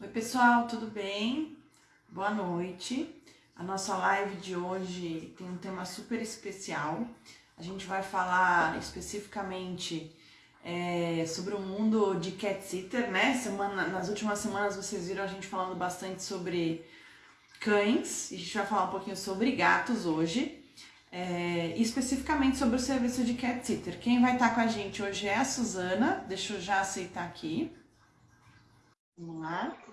Oi, pessoal, tudo bem? Boa noite. A nossa live de hoje tem um tema super especial. A gente vai falar especificamente é, sobre o mundo de cat sitter, né? Semana, nas últimas semanas vocês viram a gente falando bastante sobre cães. A gente vai falar um pouquinho sobre gatos hoje. É, especificamente sobre o serviço de cat sitter. Quem vai estar com a gente hoje é a Suzana. Deixa eu já aceitar aqui. Vamos lá.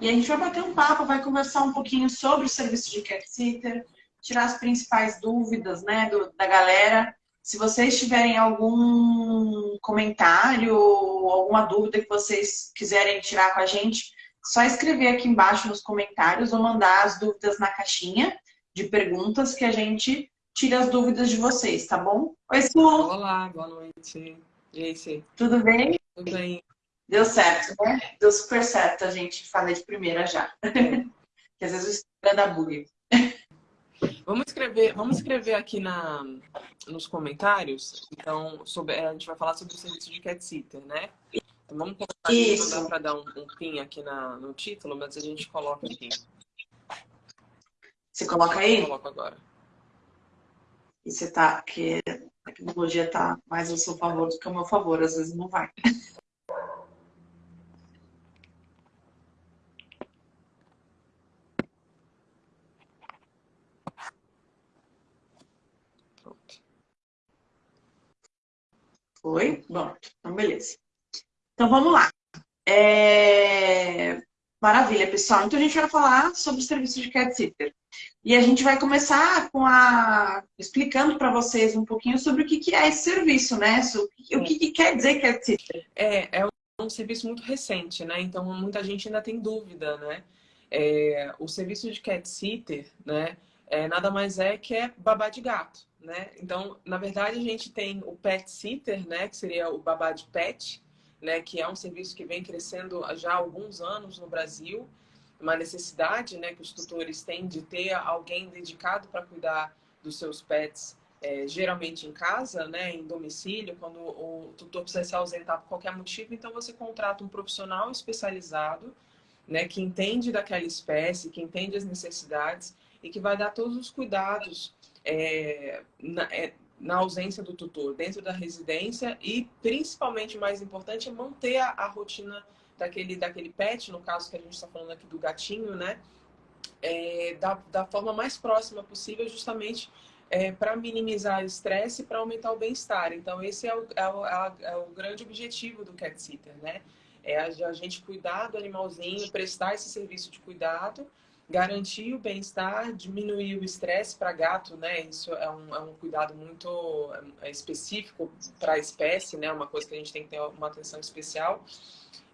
E a gente vai bater um papo, vai conversar um pouquinho sobre o serviço de cat sitter, tirar as principais dúvidas né, do, da galera. Se vocês tiverem algum comentário, alguma dúvida que vocês quiserem tirar com a gente, só escrever aqui embaixo nos comentários ou mandar as dúvidas na caixinha de perguntas que a gente tira as dúvidas de vocês, tá bom? Oi, Su! Olá, boa noite. E aí, Tudo bem? Tudo bem. Deu certo, né? Deu super certo a gente fazer de primeira já. É. que às vezes o Instagram dá bug. Vamos escrever, vamos escrever aqui na, nos comentários. Então, sobre, a gente vai falar sobre o serviço de cat sitter, né? Então vamos colocar aqui, não dá para dar um, um pin aqui na, no título, mas a gente coloca aqui. Você coloca aí? Eu coloco agora. E você tá, que a tecnologia tá mais ao seu favor do que ao meu favor, às vezes não vai. Foi? Bom, então beleza. Então vamos lá. É... Maravilha, pessoal. Então a gente vai falar sobre o serviço de cat sitter. E a gente vai começar com a explicando para vocês um pouquinho sobre o que, é esse serviço, né? O que, que quer dizer cat sitter? É, é um serviço muito recente, né? Então muita gente ainda tem dúvida, né? É, o serviço de cat sitter, né? É, nada mais é que é babá de gato né? Então, na verdade, a gente tem o pet sitter, né, que seria o babá de pet, né, que é um serviço que vem crescendo já há alguns anos no Brasil, uma necessidade, né, que os tutores têm de ter alguém dedicado para cuidar dos seus pets, é, geralmente em casa, né, em domicílio, quando o tutor precisa se ausentar por qualquer motivo, então você contrata um profissional especializado, né, que entende daquela espécie, que entende as necessidades e que vai dar todos os cuidados é, na, é, na, ausência do tutor dentro da residência e, principalmente, mais importante, é manter a, a rotina daquele, daquele pet, no caso que a gente está falando aqui do gatinho, né? É, da, da forma mais próxima possível, justamente é, para minimizar o estresse e para aumentar o bem-estar. Então, esse é o, é, o, é o, grande objetivo do cat sitter, né? É a, a gente cuidar do animalzinho, prestar esse serviço de cuidado garantir o bem-estar, diminuir o estresse para gato, né? Isso é um, é um cuidado muito é específico para a espécie, né? Uma coisa que a gente tem que ter uma atenção especial.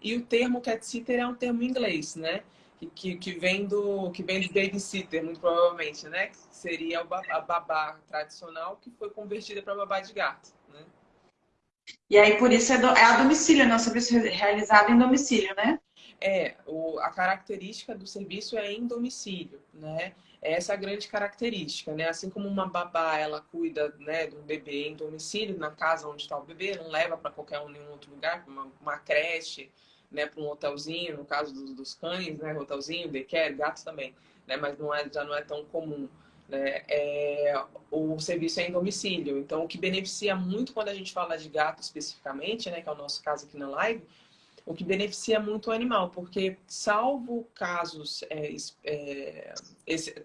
E o termo cat sitter é um termo inglês, né? Que, que, vem do que vem do babysitter, muito provavelmente, né? Que seria a babá tradicional que foi convertida para babá de gato, né? E aí, por isso, é, do, é a domicílio, né? O serviço realizado em domicílio, né? É, o, a característica do serviço é em domicílio, né? Essa é a grande característica, né? Assim como uma babá, ela cuida né, um bebê em domicílio, na casa onde está o bebê, não leva para qualquer um, nenhum outro lugar, uma, uma creche, né, para um hotelzinho, no caso dos, dos cães, né, hotelzinho, daycare, gatos também, né? Mas não é, já não é tão comum. Né? É, o serviço é em domicílio. Então, o que beneficia muito quando a gente fala de gato especificamente, né, que é o nosso caso aqui na live, o que beneficia muito o animal, porque salvo casos, é, é,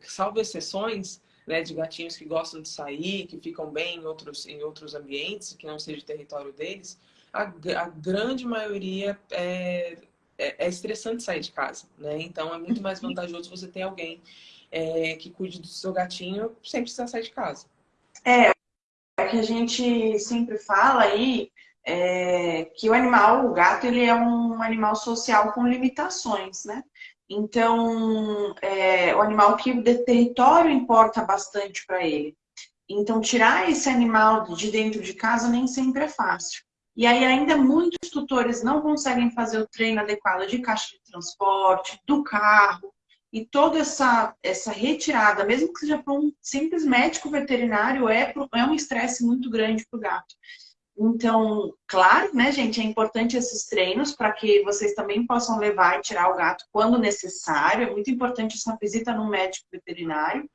salvo exceções né, de gatinhos que gostam de sair, que ficam bem em outros, em outros ambientes, que não seja o território deles, a, a grande maioria é, é, é, estressante sair de casa, né? Então é muito mais vantajoso você ter alguém é, que cuide do seu gatinho sem precisar sair de casa. É, é que a gente sempre fala aí é, que o animal, o gato, ele é um animal social com limitações, né? Então, é, o animal que o território importa bastante para ele. Então, tirar esse animal de dentro de casa nem sempre é fácil. E aí, ainda muitos tutores não conseguem fazer o treino adequado de caixa de transporte, do carro, e toda essa, essa retirada, mesmo que seja para um simples médico veterinário, é, é um estresse muito grande para o gato. Então, claro, né, gente, é importante esses treinos para que vocês também possam levar e tirar o gato quando necessário. É muito importante essa visita no médico veterinário.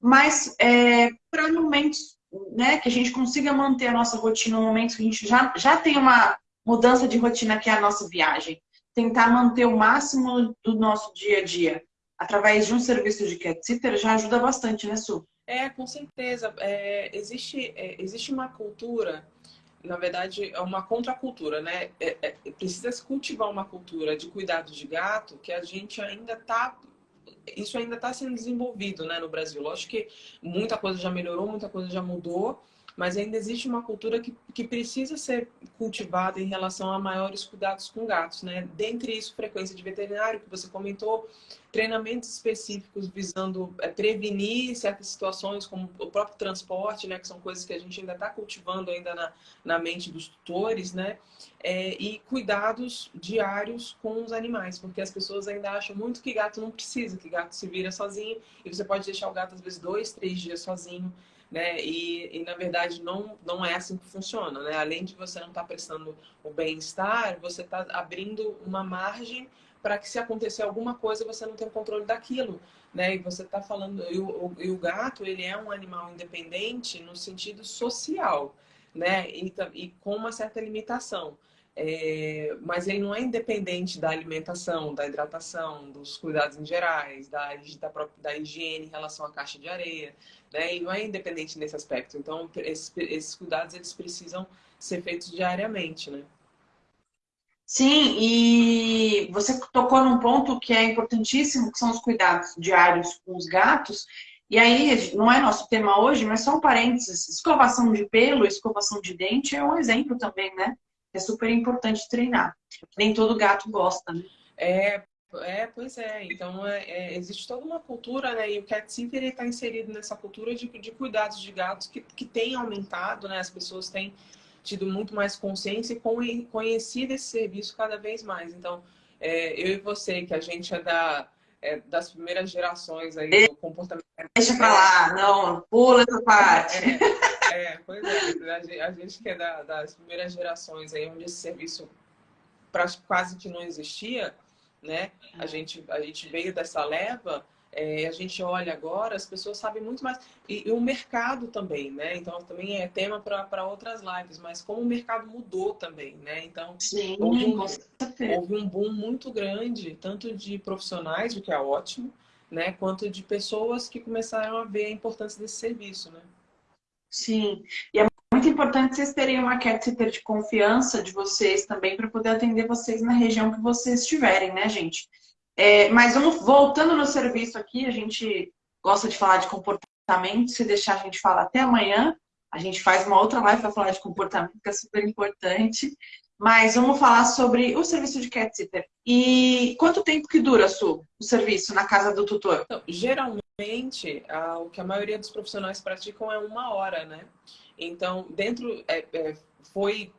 Mas é, para momentos né, que a gente consiga manter a nossa rotina, momentos que a gente já, já tem uma mudança de rotina que é a nossa viagem. Tentar manter o máximo do nosso dia a dia através de um serviço de cat sitter já ajuda bastante, né, Su? É, com certeza. É, existe, é, existe uma cultura na verdade, é uma contracultura, né? É, é, precisa se cultivar uma cultura de cuidado de gato que a gente ainda está isso ainda está sendo desenvolvido né, no Brasil. Lógico que muita coisa já melhorou, muita coisa já mudou, mas ainda existe uma cultura que, que precisa ser cultivada em relação a maiores cuidados com gatos, né? Dentre isso, frequência de veterinário, que você comentou, treinamentos específicos visando é, prevenir certas situações, como o próprio transporte, né? Que são coisas que a gente ainda está cultivando ainda na, na mente dos tutores, né? É, e cuidados diários com os animais, porque as pessoas ainda acham muito que gato não precisa, que gato se vira sozinho, e você pode deixar o gato, às vezes, dois, três dias sozinho, né? E, e, na verdade não, não é assim que funciona, né? Além de você não estar tá prestando o bem-estar, você está abrindo uma margem para que se acontecer alguma coisa você não tenha controle daquilo, né? E você está falando, e o, e o, gato ele é um animal independente no sentido social, né? E, e com uma certa limitação. É, mas ele não é independente da alimentação, da hidratação, dos cuidados em gerais, da, da, da higiene em relação à caixa de areia, né? E não é independente nesse aspecto. Então, esses, esses cuidados eles precisam ser feitos diariamente, né? Sim, e você tocou num ponto que é importantíssimo, que são os cuidados diários com os gatos. E aí, não é nosso tema hoje, mas só um parênteses. Escovação de pelo, escovação de dente é um exemplo também, né? É super importante treinar. Nem todo gato gosta, né? É, é, pois é. Então, é, é, existe toda uma cultura, né? E o Cat Sitter está inserido nessa cultura de, de cuidados de gatos que, que tem aumentado, né? As pessoas têm tido muito mais consciência e conhecido esse serviço cada vez mais. Então, é, eu e você, que a gente é, da, é das primeiras gerações aí do comportamento... Deixa pra lá, não, pula essa parte. É, é pois é, a gente que é da, das primeiras gerações aí, onde esse serviço quase que não existia, né? A gente, a gente veio dessa leva, é, a gente olha agora, as pessoas sabem muito mais. E, e o mercado também, né? Então, também é tema para outras lives, mas como o mercado mudou também, né? Então, Sim, houve, um, houve um boom muito grande, tanto de profissionais, o que é ótimo, né? Quanto de pessoas que começaram a ver a importância desse serviço, né? Sim, e é importante vocês terem uma cat sitter de confiança de vocês também para poder atender vocês na região que vocês estiverem, né, gente? É, mas vamos voltando no serviço aqui, a gente gosta de falar de comportamento, se deixar a gente falar até amanhã, a gente faz uma outra live para falar de comportamento, que é super importante. Mas vamos falar sobre o serviço de cat sitter. E quanto tempo que dura, Su, o serviço na casa do tutor? Então, geralmente, o que a maioria dos profissionais praticam é uma hora, né? Então, dentro, é, é, foi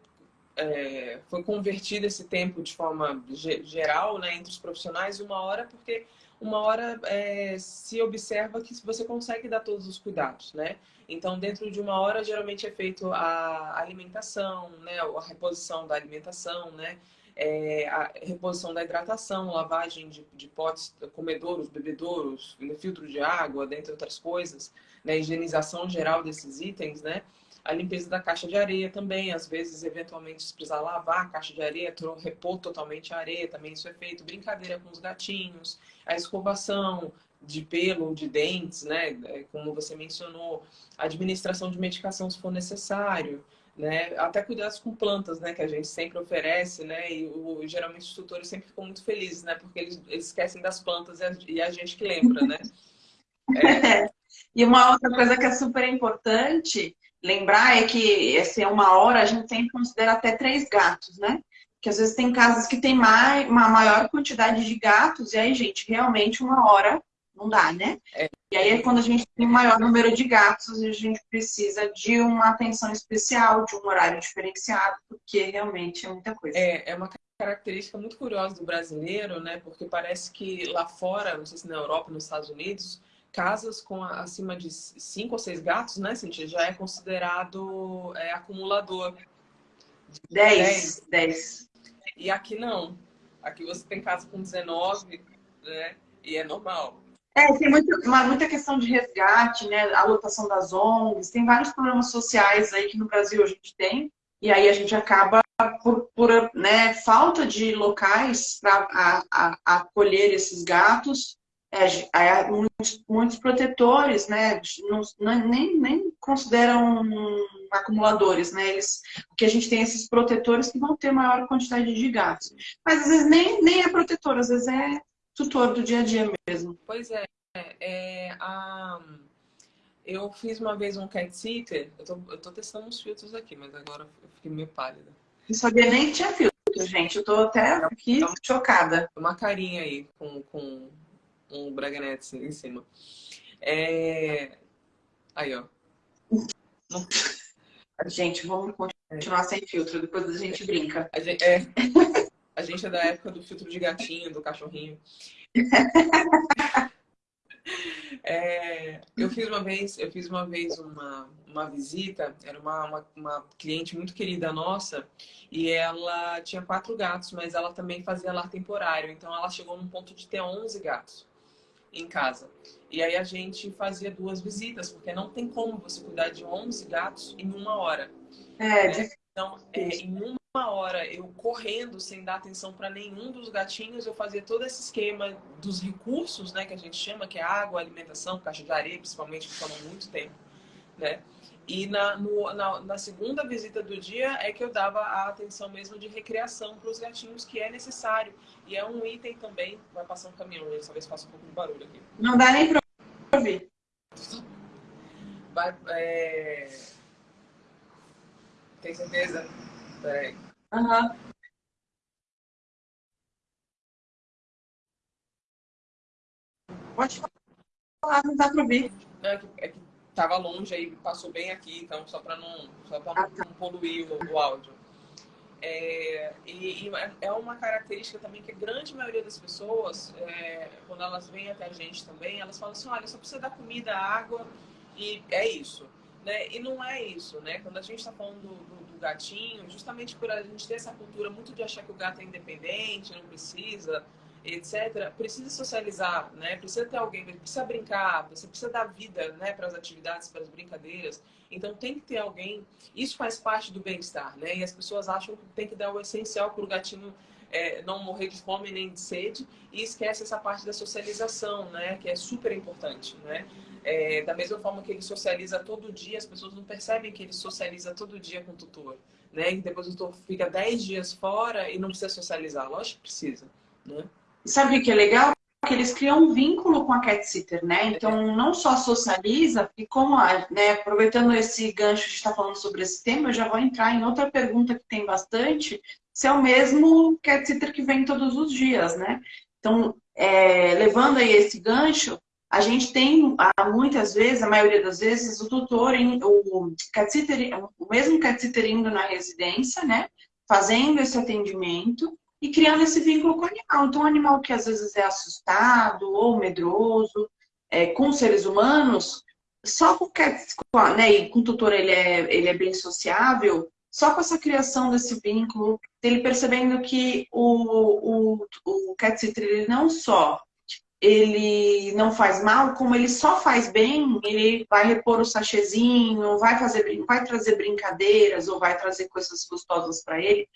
é, foi convertido esse tempo de forma geral né, entre os profissionais uma hora, porque uma hora é, se observa que você consegue dar todos os cuidados, né? Então, dentro de uma hora, geralmente é feito a alimentação, né? A reposição da alimentação, né? É, a reposição da hidratação, lavagem de, de potes, comedouros, bebedouros, filtro de água, dentre outras coisas, né? Higienização geral desses itens, né? A limpeza da caixa de areia também, às vezes, eventualmente, se precisar lavar a caixa de areia, repor totalmente a areia, também isso é feito. Brincadeira com os gatinhos, a escovação de pelo, de dentes, né? É, como você mencionou, a administração de medicação se for necessário, né? Até cuidados com plantas, né? Que a gente sempre oferece, né? E o, geralmente os tutores sempre ficam muito felizes, né? Porque eles, eles esquecem das plantas e a, e a gente que lembra, né? É. e uma outra coisa que é super importante lembrar é que assim, uma hora a gente sempre considera até três gatos, né? Que às vezes tem casas que tem mais, uma maior quantidade de gatos, e aí, gente, realmente uma hora não dá, né? É. E aí, quando a gente tem maior número de gatos, a gente precisa de uma atenção especial, de um horário diferenciado, porque realmente é muita coisa. É, é uma característica muito curiosa do brasileiro, né? Porque parece que lá fora, não sei se na Europa, nos Estados Unidos, casas com acima de cinco ou seis gatos, né, Cintia, já é considerado é, acumulador. 10, 10. E aqui não. Aqui você tem casa com 19, né? E é normal. É, tem muito, uma, muita questão de resgate, né? A lotação das ONGs, tem vários problemas sociais aí que no Brasil a gente tem, e aí a gente acaba por, por né, falta de locais para acolher esses gatos, é, muitos, muitos, protetores, né, não, nem, nem consideram acumuladores, né, eles, porque a gente tem esses protetores que vão ter maior quantidade de gatos, mas às vezes nem, nem é protetor, às vezes é tutor do dia a dia mesmo. Pois é, é a... eu fiz uma vez um cat sitter, eu tô, eu tô testando uns filtros aqui, mas agora eu fiquei meio pálida. Não sabia nem que tinha filtro, gente, eu tô até aqui chocada. Uma carinha aí com, com um braganete em cima. É... Aí, ó. Gente, vamos continuar sem filtro, depois a gente brinca. A gente é, a gente é da época do filtro de gatinho, do cachorrinho. É, eu fiz uma vez, eu fiz uma vez uma, uma visita, era uma, uma, uma, cliente muito querida nossa, e ela tinha quatro gatos, mas ela também fazia lar temporário, então ela chegou num ponto de ter 11 gatos em casa. E aí a gente fazia duas visitas, porque não tem como você cuidar de 11 gatos em uma hora. É, né? Então, é, em uma hora, eu correndo, sem dar atenção para nenhum dos gatinhos, eu fazia todo esse esquema dos recursos, né, que a gente chama, que é água, alimentação, caixa de areia, principalmente, que toma muito tempo, né? E na, no, na, na, segunda visita do dia é que eu dava a atenção mesmo de recreação para os gatinhos, que é necessário. E é um item também. Vai passar um caminhão, né? talvez faça um pouco de barulho aqui. Não dá nem para ouvir. Vai, é... Tem certeza? Peraí. Aham. Uhum. Pode falar, não dá para ouvir. É que, é que tava longe aí, passou bem aqui, então só para não, só pra não, não poluir o, o áudio. É, e, e, é uma característica também que a grande maioria das pessoas, é, quando elas vêm até a gente também, elas falam assim, olha, só precisa dar comida, água e é isso. Né? E não é isso, né? Quando a gente está falando do, do, do, gatinho, justamente por a gente ter essa cultura muito de achar que o gato é independente, não precisa, etc., precisa socializar, né? Precisa ter alguém, precisa brincar, você precisa dar vida, né, para as atividades, para as brincadeiras. Então tem que ter alguém. Isso faz parte do bem-estar, né? E as pessoas acham que tem que dar o essencial para o gatinho é, não morrer de fome nem de sede e esquece essa parte da socialização, né? Que é super importante, né? É, da mesma forma que ele socializa todo dia, as pessoas não percebem que ele socializa todo dia com o tutor, né? E depois o tutor fica 10 dias fora e não precisa socializar. Lógico que precisa, né? Sabe o que é legal? Que eles criam um vínculo com a cat sitter, né? Então, não só socializa, e como, né, aproveitando esse gancho de estar falando sobre esse tema, eu já vou entrar em outra pergunta que tem bastante, se é o mesmo cat sitter que vem todos os dias, né? Então, é, levando aí esse gancho, a gente tem, muitas vezes, a maioria das vezes, o tutor, o, cat sitter, o mesmo cat sitter indo na residência, né? Fazendo esse atendimento, e criando esse vínculo com o animal. Então, um animal que às vezes é assustado ou medroso é, com seres humanos, só porque né, e com o tutor ele é, ele é bem sociável, só com essa criação desse vínculo, ele percebendo que o, o, o cat sitter ele não só ele não faz mal, como ele só faz bem, ele vai repor o sachezinho, vai fazer vai trazer brincadeiras ou vai trazer coisas gostosas para ele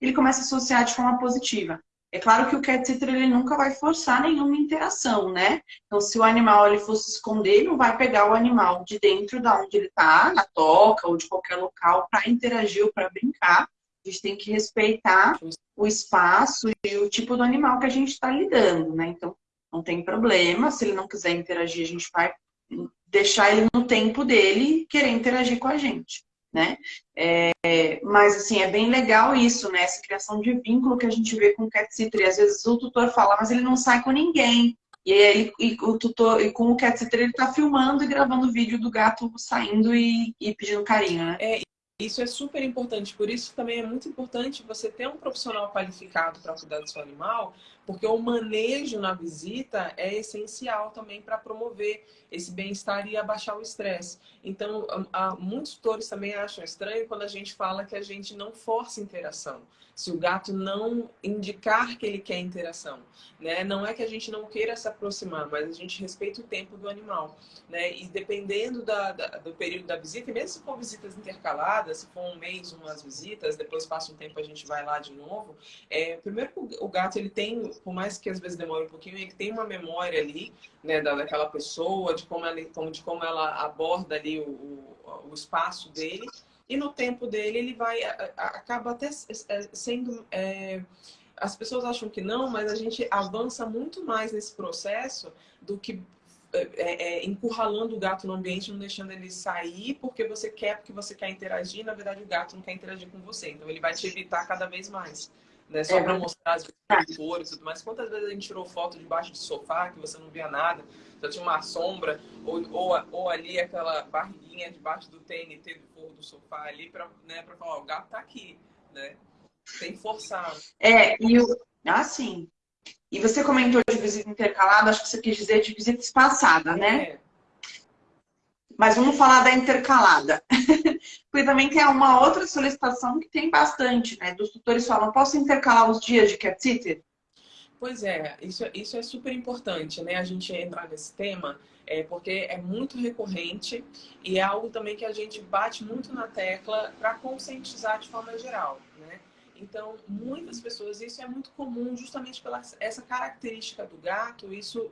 ele começa a associar de forma positiva. É claro que o cat sitter ele nunca vai forçar nenhuma interação, né? Então, se o animal ele fosse esconder, ele não vai pegar o animal de dentro da onde ele está, na toca ou de qualquer local, para interagir ou para brincar. A gente tem que respeitar o espaço e o tipo do animal que a gente está lidando, né? Então, não tem problema. Se ele não quiser interagir, a gente vai deixar ele no tempo dele querer interagir com a gente né? É, mas, assim, é bem legal isso, né? Essa criação de vínculo que a gente vê com o cat sitter. E às vezes o tutor fala, mas ele não sai com ninguém. E aí e o tutor, e com o cat sitter, ele tá filmando e gravando vídeo do gato saindo e, e pedindo carinho, né? É, isso é super importante. Por isso também é muito importante você ter um profissional qualificado para cuidar do seu animal, porque o manejo na visita é essencial também para promover esse bem-estar e abaixar o estresse. Então, há, muitos tutores também acham estranho quando a gente fala que a gente não força interação. Se o gato não indicar que ele quer interação, né? Não é que a gente não queira se aproximar, mas a gente respeita o tempo do animal, né? E dependendo da, da, do período da visita, mesmo se for visitas intercaladas, se for um mês, umas visitas, depois passa um tempo a gente vai lá de novo. É, primeiro, o gato ele tem por mais que às vezes demore um pouquinho, ele tem uma memória ali, né, daquela pessoa, de como ela, de como ela aborda ali o, o, o espaço dele. E no tempo dele, ele vai, acaba até sendo... É, as pessoas acham que não, mas a gente avança muito mais nesse processo do que é, é, é, encurralando o gato no ambiente, não deixando ele sair porque você quer, porque você quer interagir. Na verdade, o gato não quer interagir com você. Então, ele vai te evitar cada vez mais né? Só é. para mostrar as cores e tudo mais. Quantas vezes a gente tirou foto debaixo do sofá que você não via nada, só tinha uma sombra, ou, ou, ou ali aquela barriguinha debaixo do TNT do forro do sofá ali, para né, falar, o gato tá aqui, né? Tem que forçar. É, e o... Ah, sim. E você comentou de visita intercalada, acho que você quis dizer de visita espaçada, né? É. Mas vamos falar da intercalada. Porque também tem uma outra solicitação que tem bastante, né? Dos tutores falam, posso intercalar os dias de cat sitter? Pois é, isso, isso é super importante, né? A gente entrar nesse tema, é, porque é muito recorrente e é algo também que a gente bate muito na tecla para conscientizar de forma geral, né? Então, muitas pessoas, isso é muito comum justamente pela essa característica do gato, isso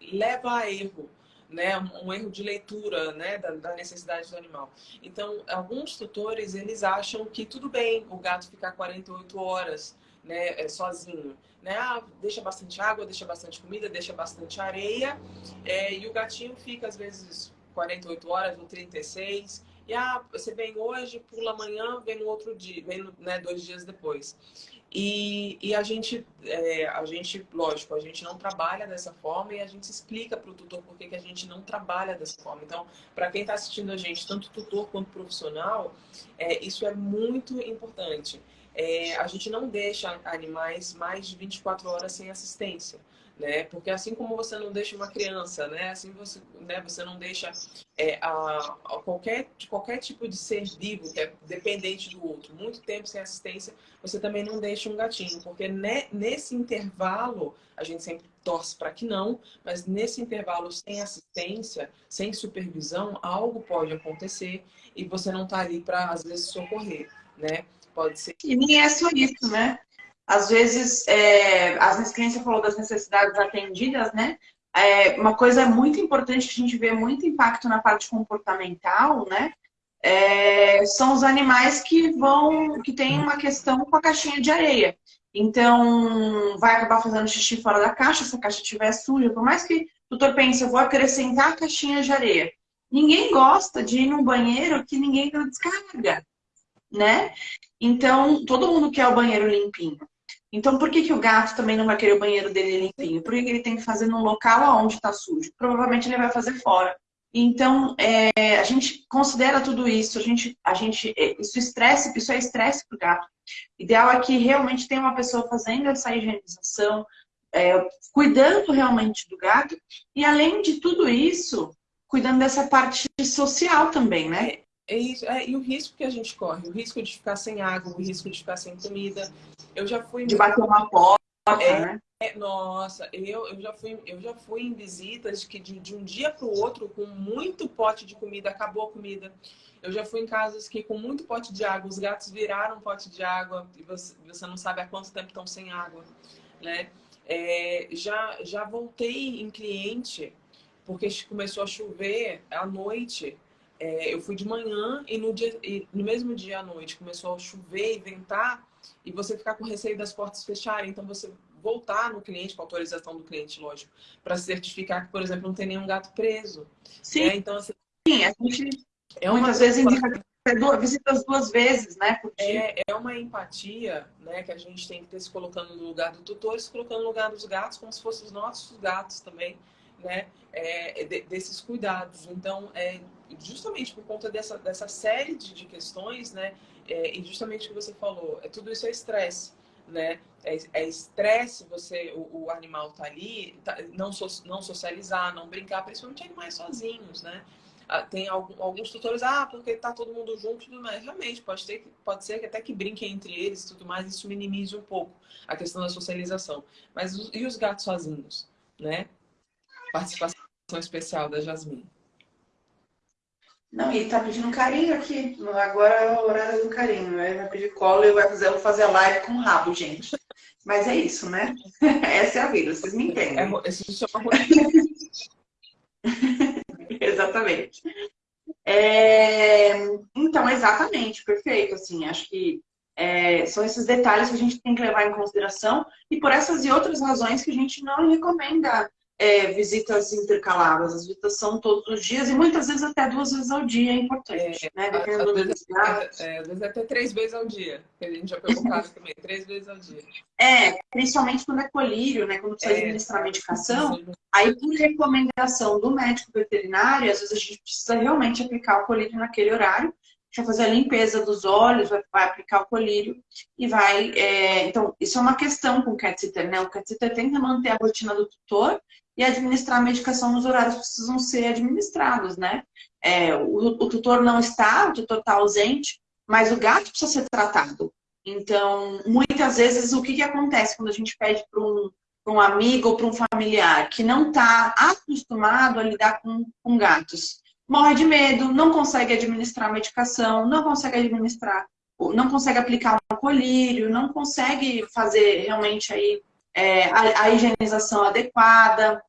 leva a erro né, um erro de leitura né, da, da, necessidade do animal. Então, alguns tutores, eles acham que tudo bem o gato ficar 48 horas né, é, sozinho. Né? Ah, deixa bastante água, deixa bastante comida, deixa bastante areia, é, e o gatinho fica, às vezes, 48 horas ou 36, e ah, você vem hoje, pula amanhã, vem no outro dia, vem né, dois dias depois. E, e a, gente, é, a gente, lógico, a gente não trabalha dessa forma e a gente explica para o tutor por que a gente não trabalha dessa forma. Então, para quem está assistindo a gente, tanto tutor quanto profissional, é, isso é muito importante. É, a gente não deixa animais mais de 24 horas sem assistência né? Porque assim como você não deixa uma criança, né? Assim você, né? Você não deixa é, a, a qualquer, qualquer tipo de ser vivo que é dependente do outro, muito tempo sem assistência, você também não deixa um gatinho, porque ne, nesse intervalo a gente sempre torce para que não, mas nesse intervalo sem assistência, sem supervisão, algo pode acontecer e você não está ali para às vezes socorrer, né? Pode ser. E nem é só isso, né? às vezes, é, as clientes falou das necessidades atendidas, né? É, uma coisa muito importante que a gente vê muito impacto na parte comportamental, né? É, são os animais que vão, que tem uma questão com a caixinha de areia. Então, vai acabar fazendo xixi fora da caixa, se a caixa estiver suja. Por mais que o tutor pense, eu vou acrescentar a caixinha de areia. Ninguém gosta de ir num banheiro que ninguém descarga, né? Então, todo mundo quer o banheiro limpinho. Então, por que, que o gato também não vai querer o banheiro dele limpinho? Por que, que ele tem que fazer num local onde está sujo? Provavelmente ele vai fazer fora. Então, é, a gente considera tudo isso, a gente, a gente, é, isso, estresse, isso é estresse para o gato. Ideal é que realmente tenha uma pessoa fazendo essa higienização, é, cuidando realmente do gato, e além de tudo isso, cuidando dessa parte social também, né? É isso, é, e o risco que a gente corre, o risco de ficar sem água, o risco de ficar sem comida. Eu já fui. De bater uma porta, é, né? É, nossa, eu, eu, já fui, eu já fui em visitas que de, de um dia para o outro, com muito pote de comida, acabou a comida. Eu já fui em casas que com muito pote de água, os gatos viraram pote de água e você, você não sabe há quanto tempo estão sem água, né? É, já, já voltei em cliente porque começou a chover à noite é, eu fui de manhã e no, dia, e no mesmo dia à noite começou a chover e ventar e você ficar com receio das portas fecharem. Então, você voltar no cliente, com autorização do cliente, lógico, para certificar que, por exemplo, não tem nenhum gato preso. Sim, né? então, assim, Sim a gente é uma muitas vezes indica visita as duas vezes, né? É, é uma empatia né, que a gente tem que ter se colocando no lugar do tutor, se colocando no lugar dos gatos, como se fossem os nossos gatos também, né? É, de, desses cuidados. Então, é, justamente por conta dessa, dessa série de, de questões, né? É, e justamente o que você falou, é, tudo isso é estresse. né? É estresse você, o, o, animal tá ali, tá, não, so, não socializar, não brincar, principalmente animais sozinhos, né? Ah, tem algum, alguns tutores, ah, porque tá todo mundo junto mais. Realmente, pode, ter, pode ser que até que brinquem entre eles tudo mais, isso minimize um pouco a questão da socialização. Mas e os gatos sozinhos, né? Participação especial da Jasmine. Não, e tá pedindo carinho aqui. Agora é o horário do carinho. Né? Vai pedir colo e vai fazer, fazer live com o rabo, gente. Mas é isso, né? Essa é a vida, vocês me entendem. É, esse chama Exatamente. É... Então, exatamente, perfeito. Assim, acho que é, são esses detalhes que a gente tem que levar em consideração e por essas e outras razões que a gente não recomenda é, visitas intercaladas. As visitas são todos os dias e muitas vezes até duas vezes ao dia é importante, é, né? Dependendo às, vezes, é, às vezes até três vezes ao dia, que a gente já pegou caso também, três vezes ao dia. É, principalmente quando é colírio, né? Quando precisa é, administrar medicação, aí por recomendação do médico veterinário, às vezes a gente precisa realmente aplicar o colírio naquele horário, vai fazer a limpeza dos olhos, vai, vai aplicar o colírio e vai... É... Então, isso é uma questão com o cat sitter, né? O cat sitter que manter a rotina do tutor e administrar a medicação nos horários que precisam ser administrados, né? É, o, o, tutor não está, o tutor está ausente, mas o gato precisa ser tratado. Então, muitas vezes, o que, que acontece quando a gente pede para um, um amigo ou para um familiar que não está acostumado a lidar com, com gatos? Morre de medo, não consegue administrar a medicação, não consegue administrar, não consegue aplicar um colírio, não consegue fazer realmente aí é, a, a, higienização adequada,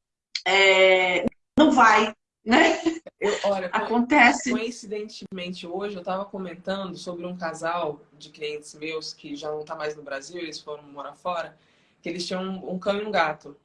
é, não vai, né? Eu, olha, Acontece. Coincidentemente, hoje eu estava comentando sobre um casal de clientes meus que já não está mais no Brasil, eles foram morar fora, que eles tinham um, um cão e um gato.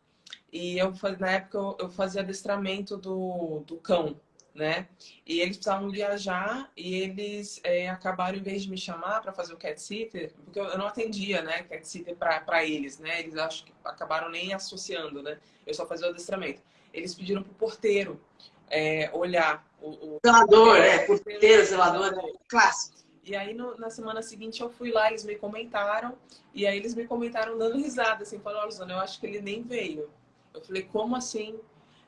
E eu, na época, eu, eu fazia adestramento do, do cão, né? E eles precisavam viajar e eles é, acabaram, em vez de me chamar para fazer o cat sitter, porque eu, não atendia, né, cat sitter para eles, né? Eles acho que acabaram nem associando, né? Eu só fazia o adestramento. Eles pediram pro porteiro é, olhar o, o... Zelador, é, porteiro, zelador, é clássico. E aí, no, na semana seguinte, eu fui lá, eles me comentaram, e aí eles me comentaram dando risada, assim, falando, olha, eu acho que ele nem veio. Eu falei, como assim?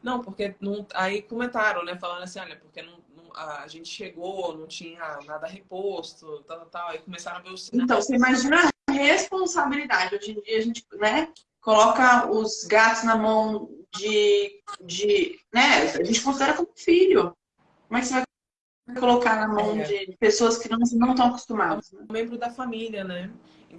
Não, porque não... aí comentaram, né? Falando assim, olha, porque não, não, a gente chegou, não tinha nada reposto, tal, tal, Aí começaram a ver os sinais. Então, você imagina a responsabilidade. Hoje em dia a gente, né, coloca os gatos na mão de, de né, a gente considera como filho. Como é que você vai colocar na mão é. de pessoas que não, não estão acostumadas? Né? Um membro da família, né?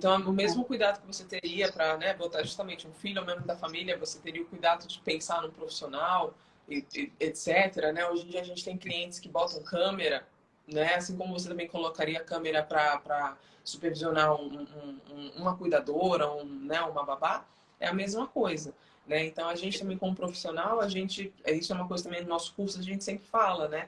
Então, o mesmo cuidado que você teria para né, botar justamente um filho ou membro da família, você teria o cuidado de pensar no profissional, etc. Né? Hoje em dia a gente tem clientes que botam câmera, né? assim como você também colocaria câmera para supervisionar um, um, uma cuidadora, um, né, uma babá, é a mesma coisa. Né? Então, a gente também como profissional, a gente, isso é uma coisa também no nosso curso, a gente sempre fala, né?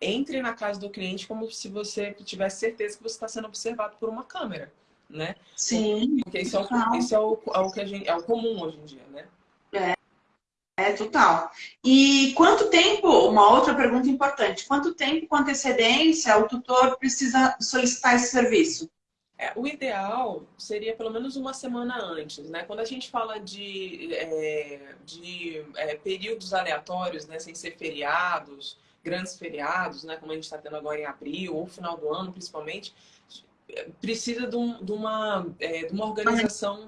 Entre na casa do cliente como se você tivesse certeza que você está sendo observado por uma câmera né? Sim. Porque isso é o, isso é o, é o que a gente, é o comum hoje em dia, né? É. É, total. E quanto tempo, uma outra pergunta importante, quanto tempo com antecedência o tutor precisa solicitar esse serviço? É, o ideal seria pelo menos uma semana antes, né? Quando a gente fala de, é, de é, períodos aleatórios, né, sem ser feriados, grandes feriados, né, como a gente está tendo agora em abril, ou final do ano principalmente, precisa de, um, de uma, é, de uma organização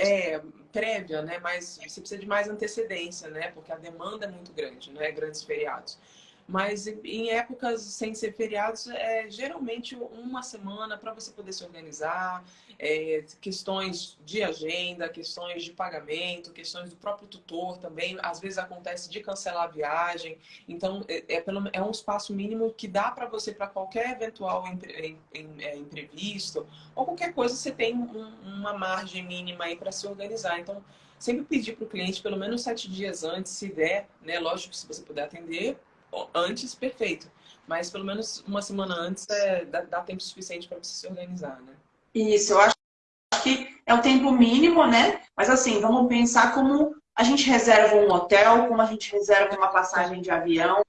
é, prévia, né? Mas você precisa de mais antecedência, né? Porque a demanda é muito grande, né? Grandes feriados. Mas em épocas sem ser feriados, é geralmente uma semana para você poder se organizar, é, questões de agenda, questões de pagamento, questões do próprio tutor também. Às vezes acontece de cancelar a viagem. Então, é, é, pelo, é um espaço mínimo que dá para você, para qualquer eventual impre, é, imprevisto ou qualquer coisa, você tem um, uma margem mínima aí para se organizar. Então, sempre pedir para o cliente pelo menos sete dias antes, se der, né? Lógico, se você puder atender, antes, perfeito. Mas pelo menos uma semana antes é, dá, dá tempo suficiente para você se organizar, né? Isso, eu acho que é o tempo mínimo, né? Mas assim, vamos pensar como a gente reserva um hotel, como a gente reserva uma passagem de avião,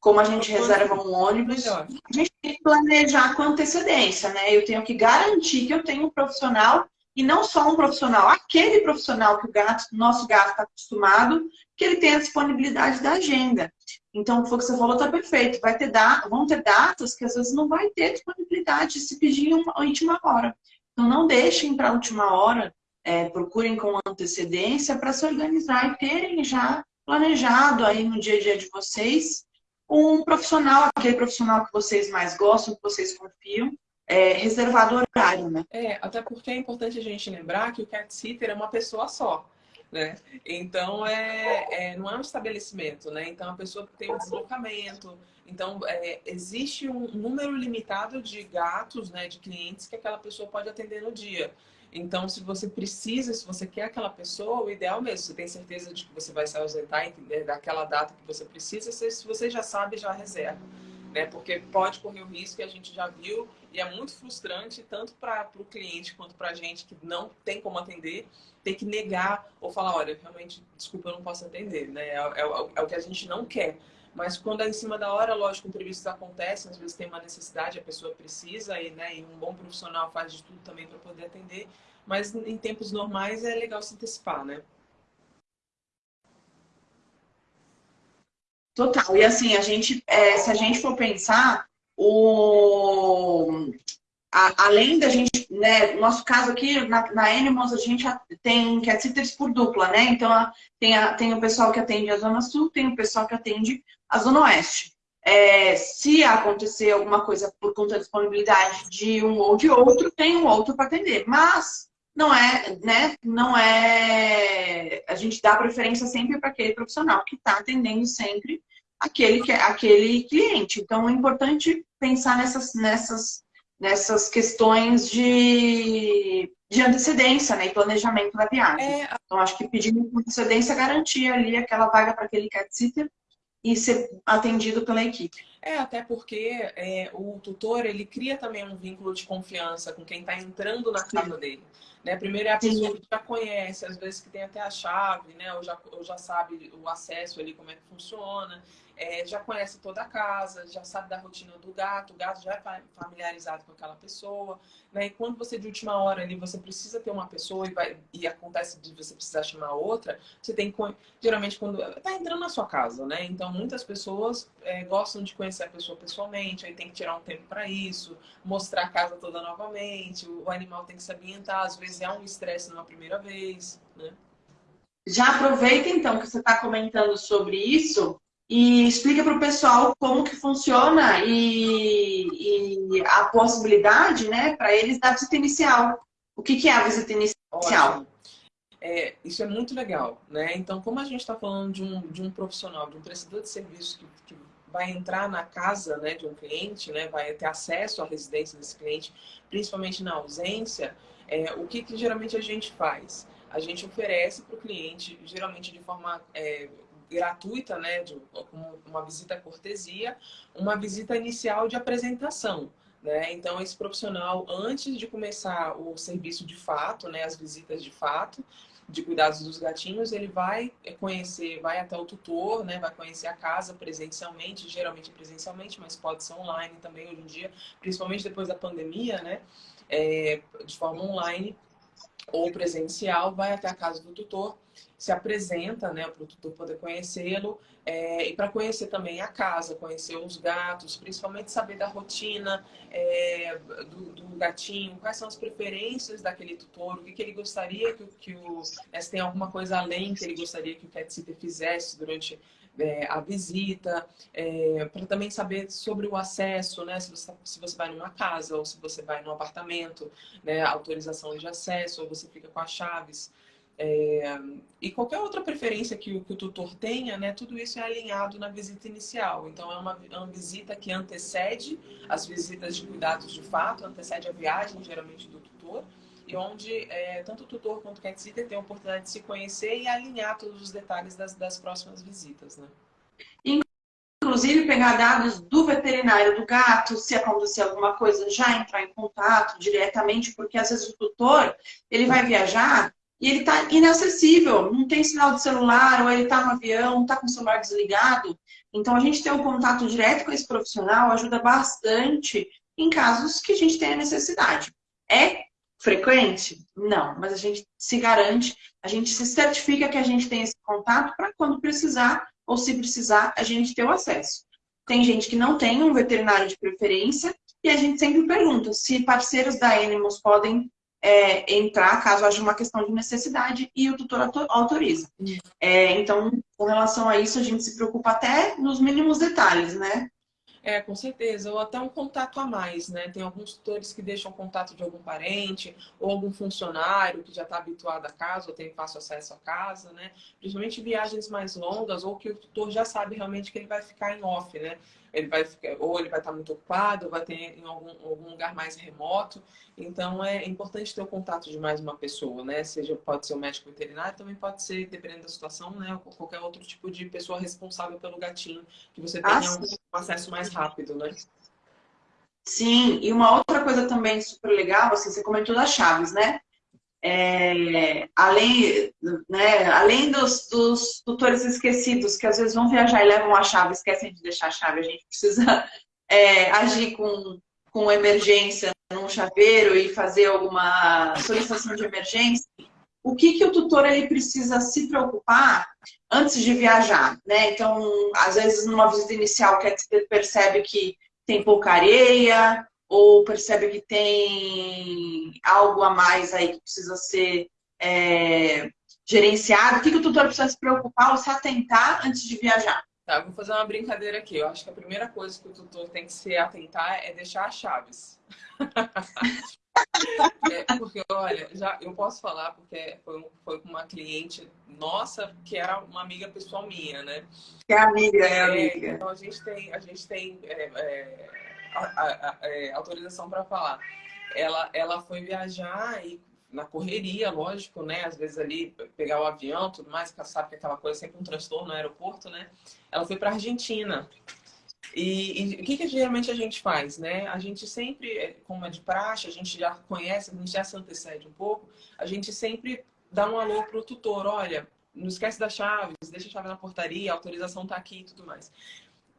como a gente reserva um ônibus. A gente tem que planejar com antecedência, né? Eu tenho que garantir que eu tenho um profissional e não só um profissional, aquele profissional que o gato, nosso gato está acostumado, que ele tenha a disponibilidade da agenda. Então, o que você falou está perfeito. Vai ter da, vão ter datas que às vezes não vai ter disponibilidade se pedir uma última hora. Então, não deixem para a última hora, é, procurem com antecedência para se organizar e terem já planejado aí no dia a dia de vocês um profissional, aquele profissional que vocês mais gostam, que vocês confiam, é, reservado horário, né? É, até porque é importante a gente lembrar que o cat sitter é uma pessoa só. Né? Então, é, é, não é um estabelecimento, né? Então, a pessoa tem um deslocamento. Então, é, existe um número limitado de gatos, né, de clientes que aquela pessoa pode atender no dia. Então, se você precisa, se você quer aquela pessoa, o ideal mesmo, você tem certeza de que você vai se ausentar entender, daquela data que você precisa, se você já sabe, já reserva. Né? Porque pode correr o risco, e a gente já viu, e é muito frustrante, tanto para o cliente quanto para a gente que não tem como atender, ter que negar ou falar, olha, realmente, desculpa, eu não posso atender. Né? É, é, é o que a gente não quer. Mas quando é em cima da hora, lógico, imprevistos acontecem, às vezes tem uma necessidade, a pessoa precisa, e, né, e um bom profissional faz de tudo também para poder atender. Mas em tempos normais é legal se antecipar, né? Total. E assim, a gente, é, se a gente for pensar, o, a, além da gente, né, no nosso caso aqui, na, na Animals, a gente tem cat sitters por dupla, né? Então, a, tem, a, tem o pessoal que atende a Zona Sul, tem o pessoal que atende a Zona Oeste. É, se acontecer alguma coisa por conta da disponibilidade de um ou de outro, tem um outro para atender. Mas não é, né? Não é. A gente dá preferência sempre para aquele profissional que está atendendo sempre aquele, aquele cliente. Então é importante pensar nessas, nessas, nessas questões de, de antecedência né, e planejamento da viagem. É... Então acho que pedindo antecedência garantir ali aquela vaga para aquele cat sitter e ser atendido pela equipe. É, até porque é, o tutor, ele cria também um vínculo de confiança com quem está entrando na casa dele. Né? Primeiro é a pessoa Sim. que já conhece, às vezes que tem até a chave, né? ou, já, ou já sabe o acesso ali, como é que funciona é, já conhece toda a casa, já sabe da rotina do gato, o gato já é familiarizado com aquela pessoa, né? E quando você de última hora ali você precisa ter uma pessoa e, vai, e acontece de você precisar chamar outra, você tem geralmente quando tá entrando na sua casa, né? Então muitas pessoas é, gostam de conhecer a pessoa pessoalmente, aí tem que tirar um tempo para isso, mostrar a casa toda novamente, o animal tem que se ambientar, às vezes é um estresse numa primeira vez, né? Já aproveita então que você está comentando sobre isso e explica para o pessoal como que funciona e, e a possibilidade, né, para eles da visita inicial. O que, que é a visita inicial? É, isso é muito legal, né? Então, como a gente está falando de um, de um profissional, de um prestador de serviço que, que vai entrar na casa né, de um cliente, né, vai ter acesso à residência desse cliente, principalmente na ausência, é, o que, que geralmente a gente faz? A gente oferece para o cliente, geralmente de forma é, gratuita, né, de, uma visita cortesia, uma visita inicial de apresentação. Né? Então, esse profissional, antes de começar o serviço de fato, né, as visitas de fato, de cuidados dos gatinhos, ele vai conhecer, vai até o tutor, né, vai conhecer a casa presencialmente, geralmente presencialmente, mas pode ser online também hoje em dia, principalmente depois da pandemia, né, é, de forma online ou presencial, vai até a casa do tutor, se apresenta, né, para o tutor poder conhecê-lo é, e para conhecer também a casa, conhecer os gatos, principalmente saber da rotina é, do, do, gatinho, quais são as preferências daquele tutor, o que, que ele gostaria que, que o... Né, se tem alguma coisa além que ele gostaria que o cat sitter fizesse durante é, a visita, é, para também saber sobre o acesso, né? Se você, se você vai numa casa ou se você vai num apartamento, né? Autorização de acesso, ou você fica com as chaves. É, e qualquer outra preferência que o, que o, tutor tenha, né, tudo isso é alinhado na visita inicial. Então, é uma, é uma visita que antecede as visitas de cuidados de fato, antecede a viagem, geralmente, do tutor, e onde é, tanto o tutor quanto o cat sitter tem a oportunidade de se conhecer e alinhar todos os detalhes das, das próximas visitas. Né? Inclusive, pegar dados do veterinário do gato, se acontecer alguma coisa, já entrar em contato diretamente, porque às vezes o tutor ele vai viajar e ele está inacessível, não tem sinal de celular, ou ele está no avião, está com o celular desligado. Então, a gente ter um contato direto com esse profissional ajuda bastante em casos que a gente tenha necessidade. É frequente? Não, mas a gente se garante, a gente se certifica que a gente tem esse contato para quando precisar, ou se precisar, a gente ter o acesso. Tem gente que não tem um veterinário de preferência, e a gente sempre pergunta se parceiros da Animals podem é, entrar caso haja uma questão de necessidade e o tutor autoriza. É, então, com relação a isso, a gente se preocupa até nos mínimos detalhes, né? É, com certeza. Ou até um contato a mais, né? Tem alguns tutores que deixam contato de algum parente ou algum funcionário que já está habituado à casa ou tem fácil acesso à casa, né? Principalmente viagens mais longas ou que o tutor já sabe realmente que ele vai ficar em off, né? Ele vai ficar, ou ele vai estar muito ocupado, ou vai ter em algum, algum lugar mais remoto. Então é importante ter o contato de mais uma pessoa, né? Seja pode ser o médico veterinário, também pode ser, dependendo da situação, né? Qualquer outro tipo de pessoa responsável pelo gatinho, que você tenha ah, um acesso mais rápido, né? Sim, e uma outra coisa também super legal, assim, você comentou das chaves, né? É, além, né, além dos, dos tutores esquecidos que às vezes vão viajar e levam a chave, esquecem de deixar a chave, a gente precisa é, agir com, com emergência num chaveiro e fazer alguma solicitação de emergência. O que, que o tutor ele precisa se preocupar antes de viajar? Né? Então, às vezes, numa visita inicial, que percebe que tem pouca areia, ou percebe que tem algo a mais aí que precisa ser é, gerenciado? O que, que o tutor precisa se preocupar ou se atentar antes de viajar? Tá, vou fazer uma brincadeira aqui. Eu acho que a primeira coisa que o tutor tem que se atentar é deixar as chaves. é, porque, olha, já eu posso falar porque foi, foi com uma cliente nossa que era uma amiga pessoal minha, né? Que é amiga, é, é amiga. Então a gente tem, a gente tem é, é a, a, é, autorização para falar. Ela, ela foi viajar e na correria, lógico, né? Às vezes ali pegar o avião, tudo mais, sabe que aquela coisa sempre um transtorno no aeroporto, né? Ela foi para Argentina. E, e, o que, que geralmente a gente faz, né? A gente sempre, é, como é de praxe, a gente já conhece, a gente já se antecede um pouco, a gente sempre dá um alô pro tutor, olha, não esquece das chaves, deixa a chave na portaria, a autorização tá aqui e tudo mais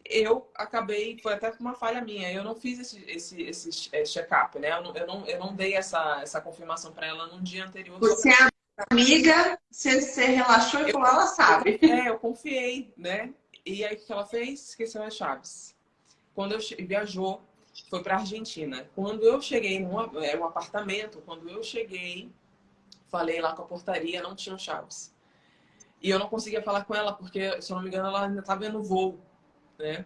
eu acabei, foi até uma falha minha, eu não fiz esse, esse, esse é, check-up, né? Eu não, eu, não, eu não dei essa, essa confirmação para ela no dia anterior. Você é amiga, você, você relaxou e falou, ela sabe. É, eu confiei, né? E aí o que ela fez? Esqueceu as chaves. Quando eu viajou, foi para Argentina. Quando eu cheguei num é, um apartamento, quando eu cheguei, falei lá com a portaria, não tinham chaves. E eu não conseguia falar com ela, porque, se eu não me engano, ela ainda estava no voo né?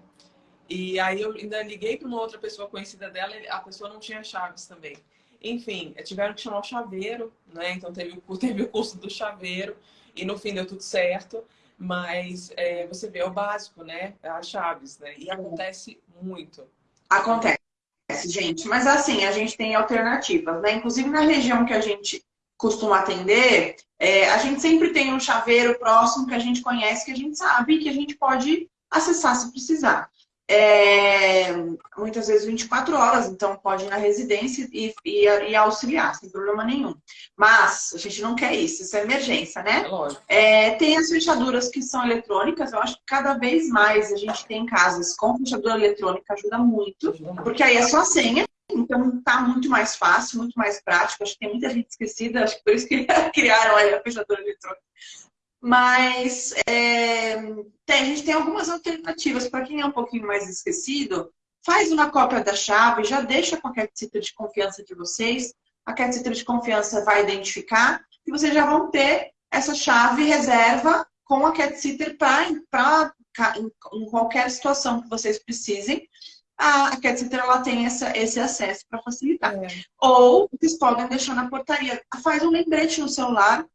E aí eu ainda liguei para uma outra pessoa conhecida dela a pessoa não tinha chaves também. Enfim, tiveram que chamar o chaveiro, né? Então teve, teve o curso do chaveiro e no fim deu tudo certo. Mas é, você vê é o básico, né? As chaves, né? E acontece muito. Acontece, gente. Mas assim, a gente tem alternativas, né? Inclusive na região que a gente costuma atender, é, a gente sempre tem um chaveiro próximo que a gente conhece, que a gente sabe que a gente pode acessar se precisar. É, muitas vezes 24 horas, então pode ir na residência e, e, e, auxiliar, sem problema nenhum. Mas a gente não quer isso, isso é emergência, né? É, é, tem as fechaduras que são eletrônicas, eu acho que cada vez mais a gente tem casas com fechadura eletrônica, ajuda muito, porque aí é só a senha, então tá muito mais fácil, muito mais prático. Acho que tem muita gente esquecida, acho que por isso que criaram aí a fechadura eletrônica. Mas é, tem, a gente tem algumas alternativas. Para quem é um pouquinho mais esquecido, faz uma cópia da chave, já deixa com a cat de confiança de vocês. A cat de confiança vai identificar e vocês já vão ter essa chave reserva com a cat sitter para em qualquer situação que vocês precisem. A cat sitter ela tem essa, esse acesso para facilitar. É. Ou vocês podem deixar na portaria. Faz um lembrete no celular,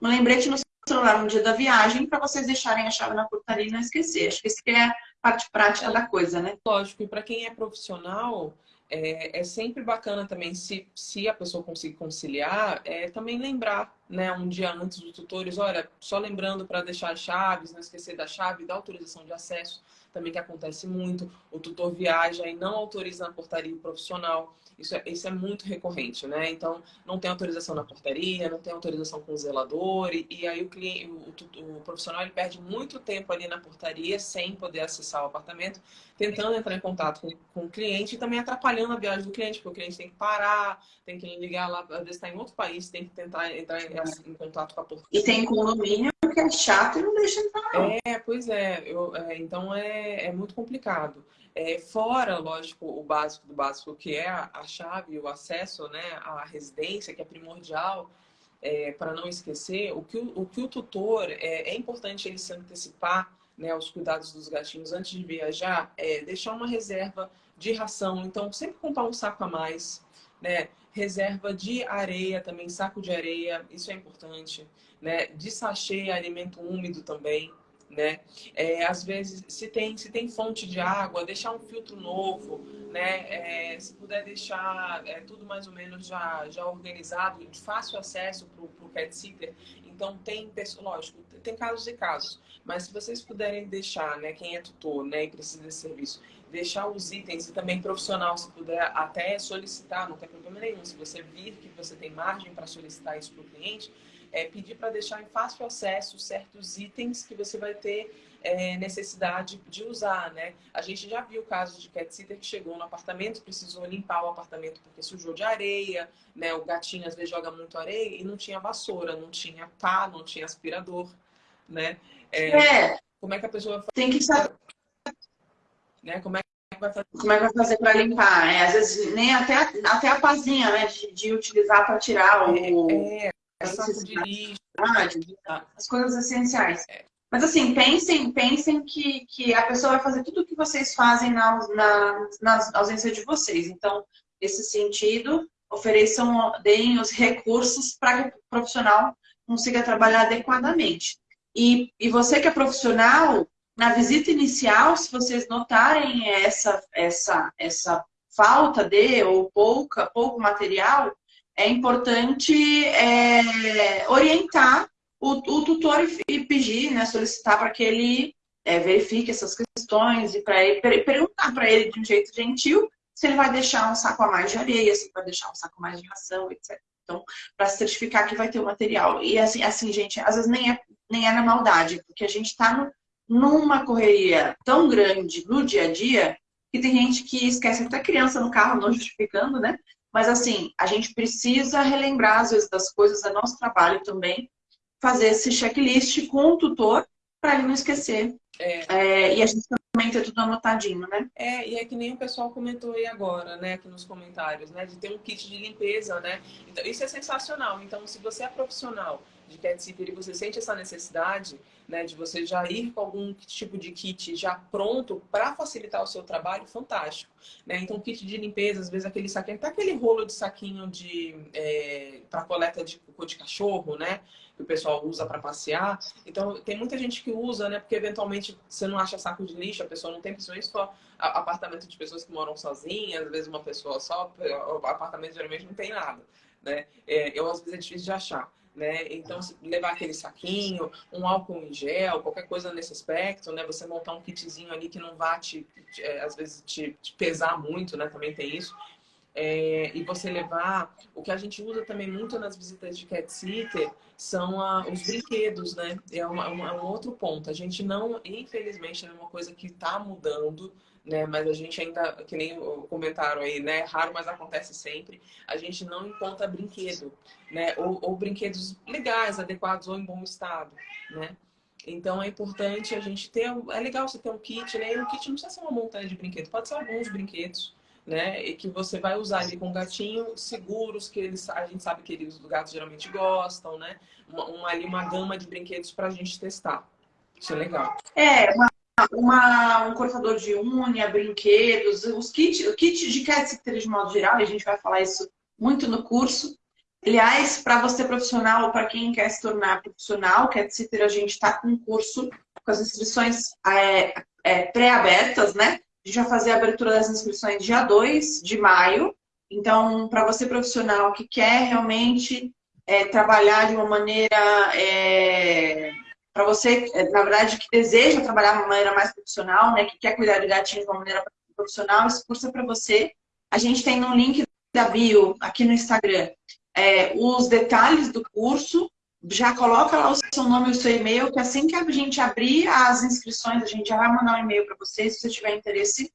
um lembrete no celular no dia da viagem para vocês deixarem a chave na portaria e não esquecer. Acho que isso que é a parte prática da coisa, né? Lógico, e para quem é profissional, é, é, sempre bacana também, se, se a pessoa conseguir conciliar, é também lembrar, né, um dia antes dos tutores, olha, só lembrando para deixar as chaves, não esquecer da chave, da autorização de acesso, também que acontece muito. O tutor viaja e não autoriza na portaria o profissional. Isso é, isso é muito recorrente, né? Então, não tem autorização na portaria, não tem autorização com o zelador, e, e aí o, cliente, o, o, profissional ele perde muito tempo ali na portaria sem poder acessar o apartamento, tentando entrar em contato com, com o cliente e também atrapalhando a viagem do cliente, porque o cliente tem que parar, tem que ligar lá, às vezes está em outro país, tem que tentar entrar em, em contato com a portaria. E tem condomínio que é chato e não deixa entrar. É, pois é, eu, é então é, é muito complicado. É, fora, lógico, o básico do básico, que é a, a chave, o acesso né, à residência, que é primordial, é, para não esquecer, o que o, o, que o tutor, é, é importante ele se antecipar né, aos cuidados dos gatinhos antes de viajar, é deixar uma reserva de ração. Então, sempre comprar um saco a mais, né? Reserva de areia também, saco de areia, isso é importante, né? De sachê, alimento úmido também né? É, às vezes, se tem, se tem fonte de água, deixar um filtro novo, né? É, se puder deixar é, tudo mais ou menos já, já organizado, de fácil acesso para o pet sitter. Então, tem, lógico, tem casos e casos. Mas se vocês puderem deixar, né, quem é tutor né, e precisa desse serviço, deixar os itens e também profissional, se puder até solicitar, não tem problema nenhum. Se você vir que você tem margem para solicitar isso para o cliente, é, pedir para deixar em fácil acesso certos itens que você vai ter é, necessidade de usar, né? A gente já viu casos de cat sitter que chegou no apartamento, precisou limpar o apartamento porque sujou de areia, né? O gatinho às vezes joga muito areia e não tinha vassoura, não tinha pá, não tinha aspirador, né? É, é. Como é que a pessoa tem que saber, né? Como é que vai fazer? Como é que vai fazer para limpar? É, às vezes nem até até a pazinha, né? De, de utilizar para tirar o é, é de lixo. As coisas essenciais. É. Mas assim, pensem, pensem que, que a pessoa vai fazer tudo o que vocês fazem na, na, na ausência de vocês. Então, nesse sentido, ofereçam, deem os recursos para que o profissional consiga trabalhar adequadamente. E, e você que é profissional, na visita inicial, se vocês notarem essa, essa, essa falta de ou pouca, pouco material, é importante é, orientar o, o, tutor e pedir, né, solicitar para que ele é, verifique essas questões e para perguntar para ele de um jeito gentil se ele vai deixar um saco a mais de areia, se ele vai deixar um saco a mais de ração, etc. Então, para certificar que vai ter o material. E assim, assim, gente, às vezes nem é, nem é na maldade, porque a gente está numa correria tão grande no dia a dia que tem gente que esquece até criança no carro, não justificando, né? Mas, assim, a gente precisa relembrar, às vezes, das coisas, é nosso trabalho também, fazer esse checklist com o tutor para ele não esquecer. É. É, e a gente também ter tudo anotadinho, né? É, e é que nem o pessoal comentou aí agora, né, aqui nos comentários, né, de ter um kit de limpeza, né? Então, isso é sensacional. Então, se você é profissional de cat sitter e você sente essa necessidade, né, de você já ir com algum tipo de kit já pronto para facilitar o seu trabalho, fantástico. Né? Então, kit de limpeza, às vezes aquele saquinho, até aquele rolo de saquinho de é, para coleta de cocô de cachorro, né? Que o pessoal usa para passear. Então, tem muita gente que usa, né? Porque eventualmente você não acha saco de lixo, a pessoa não tem, principalmente for apartamento de pessoas que moram sozinhas, às vezes uma pessoa só, apartamento geralmente não tem nada, né? É, eu, às vezes, é difícil de achar né? Então, levar aquele saquinho, um álcool em gel, qualquer coisa nesse aspecto, né? Você montar um kitzinho ali que não vá te, te é, às vezes, te, te, pesar muito, né? Também tem isso. É, e você levar... O que a gente usa também muito nas visitas de cat sitter são a, os brinquedos, né? É, uma, uma, é um outro ponto. A gente não, infelizmente, é uma coisa que está mudando, né? Mas a gente ainda, que nem comentaram aí, né? Raro, mas acontece sempre. A gente não encontra brinquedo, né? Ou, ou brinquedos legais, adequados ou em bom estado, né? Então é importante a gente ter. É legal você ter um kit, né? E um kit não precisa ser uma montanha de brinquedos, pode ser alguns brinquedos, né? E que você vai usar ali com o gatinho, seguros, que eles, a gente sabe que eles, os gatos geralmente gostam, né? Uma, uma ali uma gama de brinquedos para a gente testar. Isso é legal. É, uma uma, um cortador de unha, brinquedos, os kits, o kit de cat sitter de modo geral, e a gente vai falar isso muito no curso. Aliás, para você profissional ou para quem quer se tornar profissional, cat sitter, a gente está com um curso com as inscrições é, é, pré-abertas, né? A gente vai fazer a abertura das inscrições dia 2 de maio. Então, para você profissional que quer realmente é, trabalhar de uma maneira para você, é, na verdade, que deseja trabalhar de uma maneira mais profissional, né, que quer cuidar de gatinhos de uma maneira profissional, esse curso é para você. A gente tem no link da bio, aqui no Instagram, é, os detalhes do curso, já coloca lá o seu nome e o seu e-mail, que assim que a gente abrir as inscrições, a gente já vai mandar um e-mail para você, se você tiver interesse,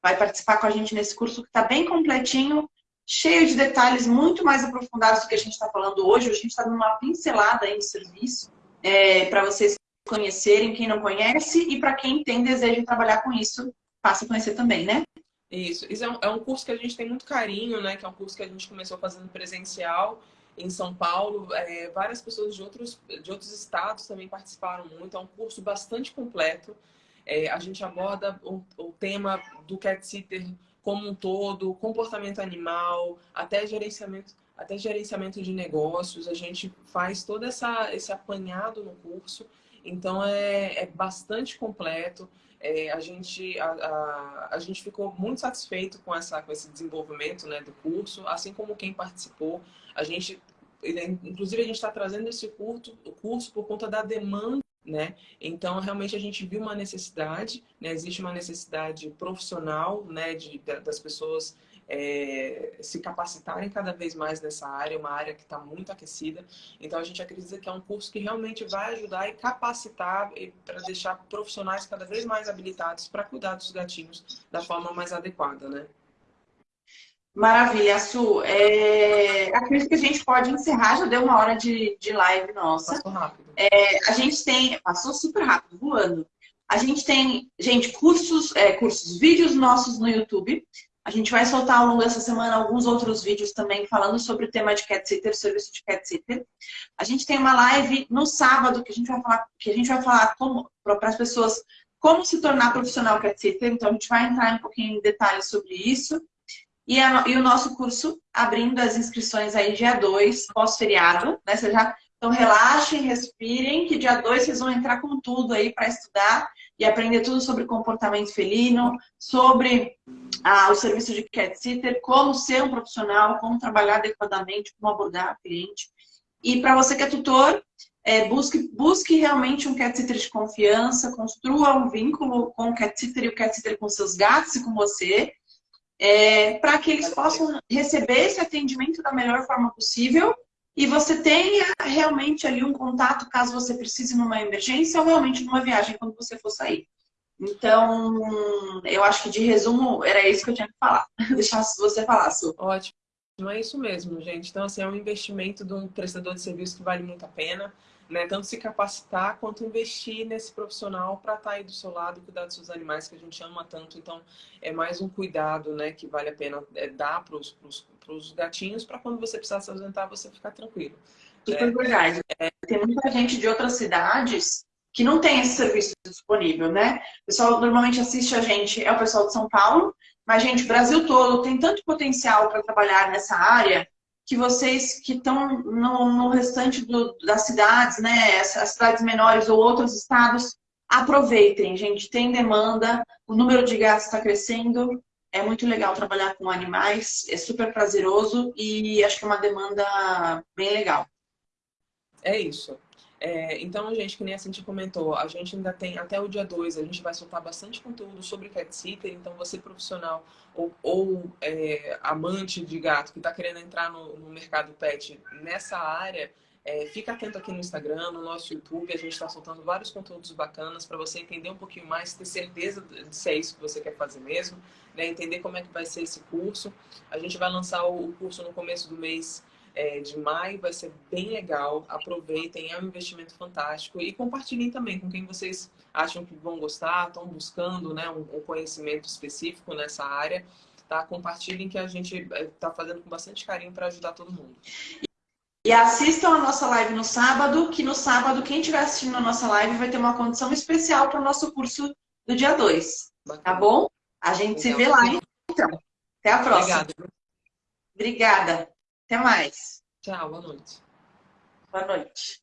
vai participar com a gente nesse curso que está bem completinho, cheio de detalhes muito mais aprofundados do que a gente está falando hoje. A gente está dando uma pincelada aí no serviço é, para vocês conhecerem, quem não conhece, e para quem tem desejo de trabalhar com isso, passa a conhecer também, né? Isso, isso é um, é um curso que a gente tem muito carinho, né? Que é um curso que a gente começou fazendo presencial em São Paulo. É, várias pessoas de outros, de outros estados também participaram muito. É um curso bastante completo. É, a gente aborda o, o, tema do cat sitter como um todo, comportamento animal, até gerenciamento, até gerenciamento de negócios. A gente faz todo essa, esse apanhado no curso. Então é, é bastante completo. É, a, gente, a, a, a, gente ficou muito satisfeito com, essa, com esse desenvolvimento né, do curso, assim como quem participou. A gente, inclusive, a gente está trazendo esse curso, o curso por conta da demanda né? Então, realmente, a gente viu uma necessidade, né? existe uma necessidade profissional né? de, das pessoas é, se capacitarem cada vez mais nessa área, uma área que está muito aquecida. Então, a gente acredita que é um curso que realmente vai ajudar e capacitar para deixar profissionais cada vez mais habilitados para cuidar dos gatinhos da forma mais adequada, né? Maravilha, Su. É... Acredito que a gente pode encerrar, já deu uma hora de, de live nossa. Passou rápido. É, a gente tem, passou super rápido, voando. A gente tem, gente, cursos, é, cursos, vídeos nossos no YouTube. A gente vai soltar ao longo dessa semana alguns outros vídeos também falando sobre o tema de cat sitter, serviço de cat sitter. A gente tem uma live no sábado que a gente vai falar, que a gente vai falar para as pessoas como se tornar profissional cat sitter. Então a gente vai entrar um pouquinho em detalhes sobre isso. E, a, e o nosso curso abrindo as inscrições aí dia 2, pós-feriado, né? Você já, então relaxem, respirem, que dia 2 vocês vão entrar com tudo aí para estudar e aprender tudo sobre comportamento felino, sobre ah, o serviço de cat sitter, como ser um profissional, como trabalhar adequadamente, como abordar o cliente. E para você que é tutor, é, busque, busque realmente um cat sitter de confiança, construa um vínculo com o cat sitter e o cat sitter com seus gatos e com você, é, para que eles possam receber esse atendimento da melhor forma possível e você tenha realmente ali um contato caso você precise numa emergência ou realmente numa viagem quando você for sair. Então, eu acho que de resumo era isso que eu tinha que falar. Deixar você falar, Su. Ótimo. É isso mesmo, gente. Então, assim, é um investimento de um prestador de serviço que vale muito a pena né? Tanto se capacitar quanto investir nesse profissional para estar tá aí do seu lado, cuidar dos seus animais que a gente ama tanto. Então, é mais um cuidado, né? Que vale a pena é, dar para os gatinhos para quando você precisar se ausentar, você ficar tranquilo. Super é, verdade. É... Tem muita gente de outras cidades que não tem esse serviço disponível, né? O pessoal normalmente assiste a gente, é o pessoal de São Paulo, mas, gente, o Brasil todo tem tanto potencial para trabalhar nessa área que vocês que estão no, no, restante do, das cidades, né, as cidades menores ou outros estados, aproveitem, gente. Tem demanda, o número de gatos está crescendo, é muito legal trabalhar com animais, é super prazeroso e acho que é uma demanda bem legal. É isso. É, então, gente, que nem a Cintia comentou, a gente ainda tem até o dia 2, a gente vai soltar bastante conteúdo sobre cat sitter, então você profissional ou, ou é, amante de gato que está querendo entrar no, no, mercado pet nessa área, é, fica atento aqui no Instagram, no nosso YouTube, a gente está soltando vários conteúdos bacanas para você entender um pouquinho mais, ter certeza de se é isso que você quer fazer mesmo, né? entender como é que vai ser esse curso. A gente vai lançar o curso no começo do mês é, de maio, vai ser bem legal. Aproveitem, é um investimento fantástico. E compartilhem também com quem vocês acham que vão gostar, estão buscando né, um, um conhecimento específico nessa área. Tá? Compartilhem que a gente está é, fazendo com bastante carinho para ajudar todo mundo. E assistam a nossa live no sábado, que no sábado, quem estiver assistindo a nossa live vai ter uma condição especial para o nosso curso do dia 2. Tá bom? A gente se vê lá, então. Até a próxima. Obrigada. Obrigada. Até mais. Tchau, boa noite. Boa noite.